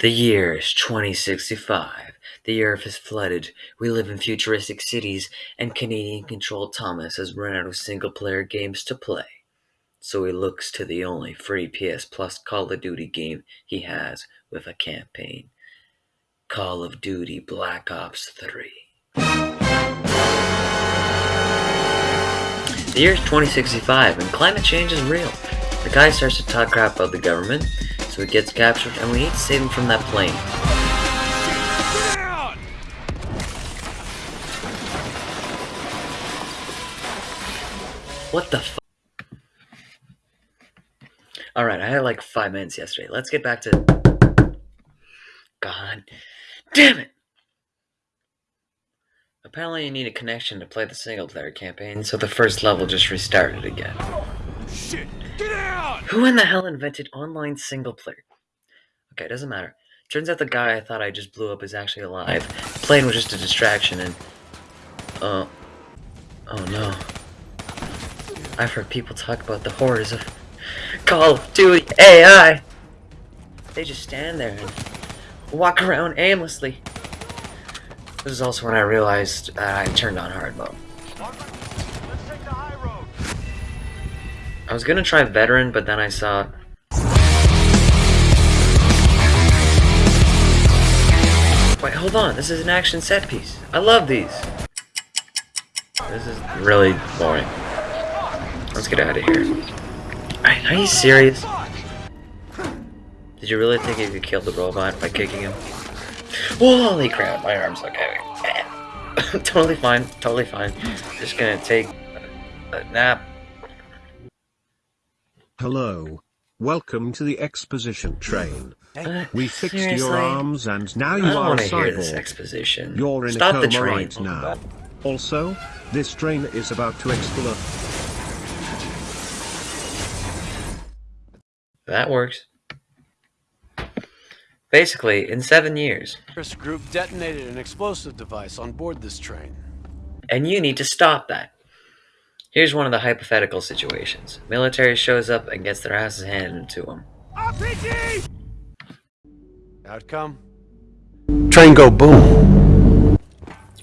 The year is 2065. The Earth is flooded. We live in futuristic cities, and Canadian controlled Thomas has run out of single player games to play. So he looks to the only free PS Plus Call of Duty game he has with a campaign Call of Duty Black Ops 3. The year is 2065, and climate change is real. The guy starts to talk crap about the government, so he gets captured, and we need to save him from that plane. What the Alright, I had like five minutes yesterday. Let's get back to... God damn it! Apparently you need a connection to play the single player campaign, so the first level just restarted again. Shit! Get out! Who in the hell invented online single player? Okay, it doesn't matter. Turns out the guy I thought I just blew up is actually alive. The plane was just a distraction and... Uh... Oh no. I've heard people talk about the horrors of Call of Duty AI! They just stand there and walk around aimlessly. This is also when I realized that I turned on hard mode. I was gonna try veteran, but then I saw Wait, hold on. This is an action set piece. I love these. This is really boring. Let's get out of here. Are you serious? Did you really think you could kill the robot by kicking him? Holy crap, my arm's okay. totally fine, totally fine. Just gonna take a, a nap. Hello. Welcome to the exposition train. Uh, We fixed seriously? your arms and now I you don't are a want to hear this exposition. You're in Stop a the coma train. right now. Also, this train is about to explode. That works. Basically, in seven years. Terrorist group detonated an explosive device on board this train. And you need to stop that. Here's one of the hypothetical situations. Military shows up and gets their asses handed to them. RPG! Outcome? Train go boom.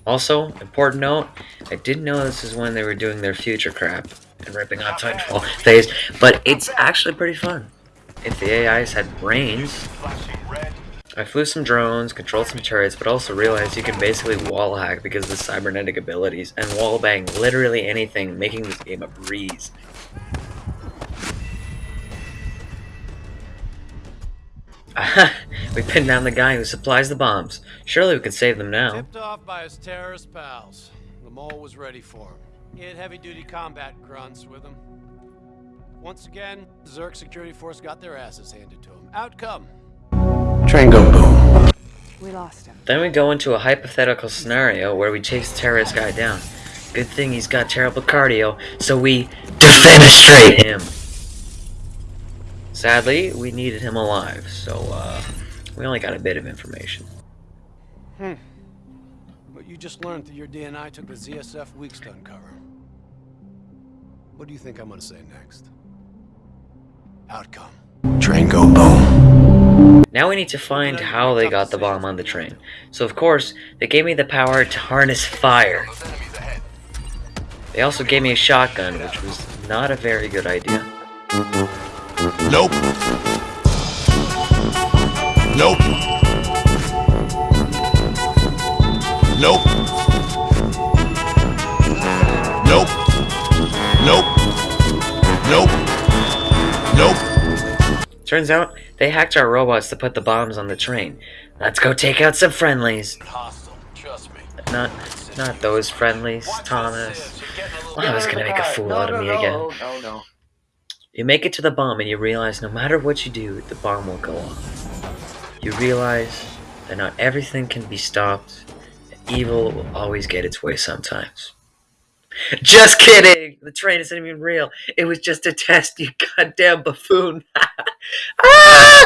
Also, important note, I didn't know this is when they were doing their future crap and ripping off Titanfall phase, but it's actually pretty fun. If the AIs had brains, I flew some drones, controlled some turrets, but also realized you can basically wall hack because of the cybernetic abilities, and wall bang literally anything, making this game a breeze. we pinned down the guy who supplies the bombs. Surely we can save them now. Tipped off by his terrorist pals. The mole was ready for him. He had heavy-duty combat grunts with him. Once again, Zurich security force got their asses handed to him. Outcome. Train go boom. We lost him. Then we go into a hypothetical scenario where we chase the terrorist guy down. Good thing he's got terrible cardio, so we defenestrate him. Sadly, we needed him alive, so uh, we only got a bit of information. Hmm. What you just learned through your DNI took the ZSF weeks to uncover. What do you think I'm gonna say next? Outcome. Now we need to find how they got the bomb on the train. So of course, they gave me the power to harness fire. They also gave me a shotgun, which was not a very good idea. Nope. Nope. Nope. Nope. Nope. Nope. Turns out, they hacked our robots to put the bombs on the train. Let's go take out some friendlies. Hostile, trust me. Not, not those friendlies, Thomas. Well, I was gonna make a fool out of me again. You make it to the bomb and you realize no matter what you do, the bomb will go off. You realize that not everything can be stopped, evil will always get its way sometimes. Just kidding! The train isn't even real. It was just a test, you goddamn buffoon. ah!